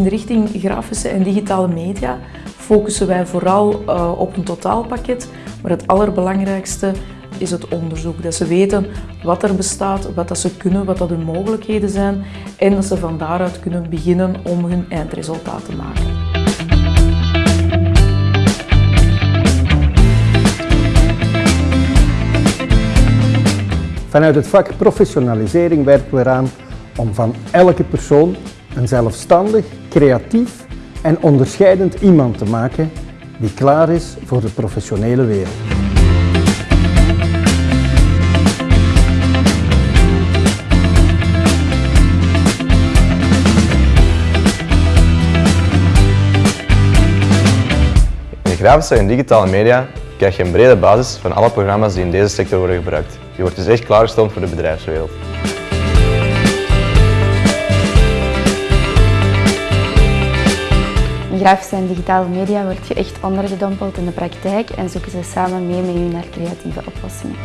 in de richting grafische en digitale media focussen wij vooral uh, op een totaalpakket, maar het allerbelangrijkste is het onderzoek. Dat ze weten wat er bestaat, wat dat ze kunnen, wat dat hun mogelijkheden zijn en dat ze van daaruit kunnen beginnen om hun eindresultaat te maken. Vanuit het vak professionalisering werken we eraan om van elke persoon een zelfstandig, creatief en onderscheidend iemand te maken die klaar is voor de professionele wereld. In grafische en digitale media krijg je een brede basis van alle programma's die in deze sector worden gebruikt. Je wordt dus echt klaargestoomd voor de bedrijfswereld. Grafische en digitale media word je echt ondergedompeld in de praktijk en zoeken ze samen mee met je naar creatieve oplossingen.